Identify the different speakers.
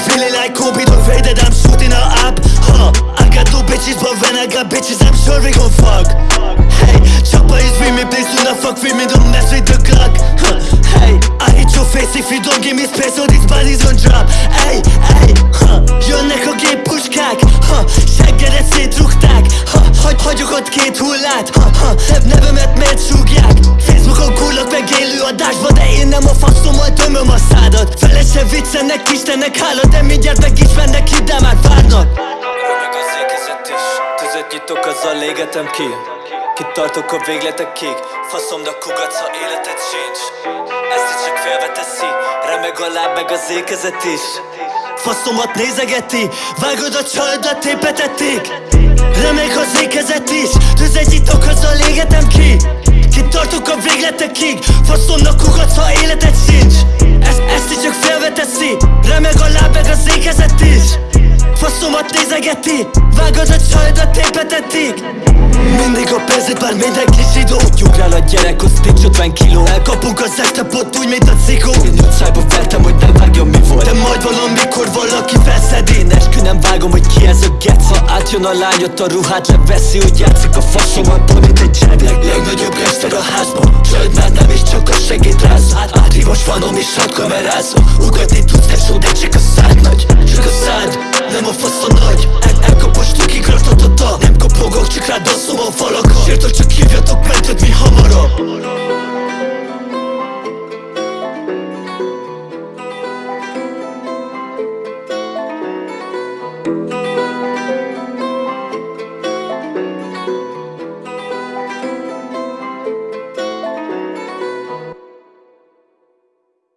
Speaker 1: I feeling like Kobe Don't fade that I'm shooting her up huh. I got two bitches, but when I got bitches I'm sure we gon' fuck Hey, chopper is with me, please do not fuck with me Don't mess with the Glock huh. Hey, I hit your face if you don't give me space So these bodies gon' drop Hey, hey, huh. Jönnek a gép puskák ha. Seggedet szétrugták ha. Hagy, hagyok ott két hullát ha. Ha. Nevemet miért súgják Facebookon kullak meg élő adásba De én nem a faszommal tömöm a szádat. Fele se viccennek, Istennek hála De mindjárt meg is mennek ide, már várnak.
Speaker 2: Römeg az ékezet is Tüzet nyitok, azzal égetem ki. Kitartok a végletekig Faszom, de kugatsz, ha életed sincs. Ezt is csak félveteszi Remeg a láb, meg az ékezet is.
Speaker 1: Faszomat nézegeti Vágod a csajdat, tépetették Remeg az ékezet is Tüzet nyitok, azzal égetem ki Végletekig Faszomnak kugatsz, ha életed sincs. Ezt, ezt is csak félveteszi Remeg a láb, meg az ékezet is. Faszomat nézegeti. Vágod a csajdat, tépetetik Mindig a pénzét, már mindenki zsidó.
Speaker 2: Ugrál a gyerek, az nincs 50 kiló.
Speaker 1: Elkapunk az este pont úgy, mint a cikó.
Speaker 2: Én szájba vertem, hogy nem vágja mi volt.
Speaker 1: De majd valamikor valaki felszedi
Speaker 2: Én eskü nem vágom, hogy ki ez a gec. Ha átjön a lány, ott a ruhát leveszi Úgy játszik a faszomat, mint egy jack
Speaker 1: Leg, Legnagyobb gangster a házban Csöld már nem is csak a segít ráz. Át, Átrívos fanom és hat kamerázom Ugatni tudsz, de szó, de csak a szád nagy. Csak a szád, nem a fasz a nagy. El, Elkapos tukig ratatata Nem kopogok, csak rád baszom a falakat Sértől csak hívjatok mentet, mi hamarabb.
Speaker 3: Thank